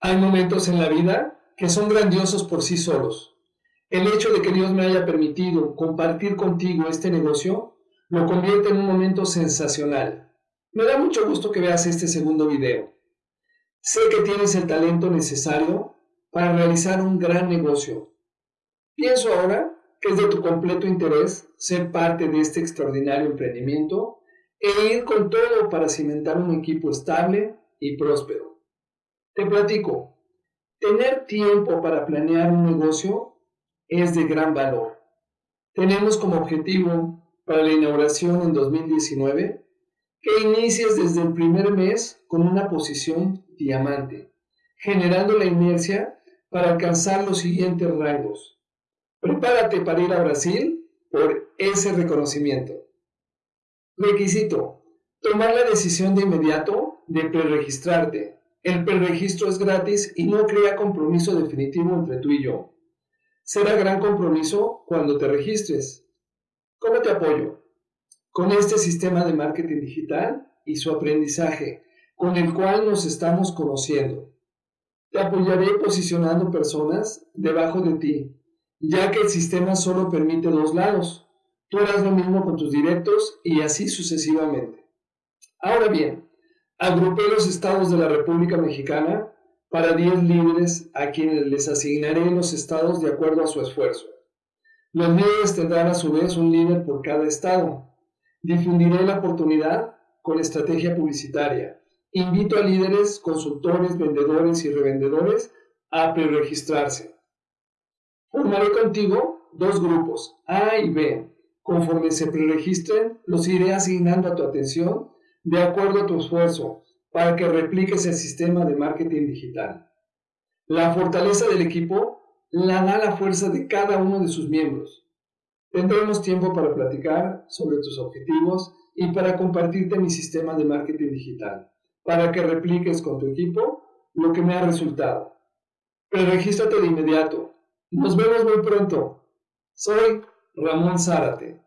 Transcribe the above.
Hay momentos en la vida que son grandiosos por sí solos. El hecho de que Dios me haya permitido compartir contigo este negocio lo convierte en un momento sensacional. Me da mucho gusto que veas este segundo video. Sé que tienes el talento necesario para realizar un gran negocio. Pienso ahora que es de tu completo interés ser parte de este extraordinario emprendimiento e ir con todo para cimentar un equipo estable y próspero. Te platico, tener tiempo para planear un negocio es de gran valor. Tenemos como objetivo para la inauguración en 2019 que inicies desde el primer mes con una posición diamante, generando la inercia para alcanzar los siguientes rangos. Prepárate para ir a Brasil por ese reconocimiento. Requisito. Tomar la decisión de inmediato de preregistrarte el preregistro es gratis y no crea compromiso definitivo entre tú y yo. Será gran compromiso cuando te registres. ¿Cómo te apoyo? Con este sistema de marketing digital y su aprendizaje, con el cual nos estamos conociendo. Te apoyaré posicionando personas debajo de ti, ya que el sistema solo permite dos lados. Tú harás lo mismo con tus directos y así sucesivamente. Ahora bien, Agrupé los estados de la República Mexicana para 10 líderes a quienes les asignaré los estados de acuerdo a su esfuerzo. Los líderes tendrán a su vez un líder por cada estado. Difundiré la oportunidad con estrategia publicitaria. Invito a líderes, consultores, vendedores y revendedores a preregistrarse. Formaré contigo dos grupos, A y B. Conforme se preregistren, los iré asignando a tu atención de acuerdo a tu esfuerzo para que repliques el sistema de marketing digital. La fortaleza del equipo la da la fuerza de cada uno de sus miembros. Tendremos tiempo para platicar sobre tus objetivos y para compartirte mi sistema de marketing digital, para que repliques con tu equipo lo que me ha resultado. Preregístrate de inmediato. Nos vemos muy pronto. Soy Ramón Zárate.